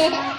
Yeah.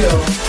chill.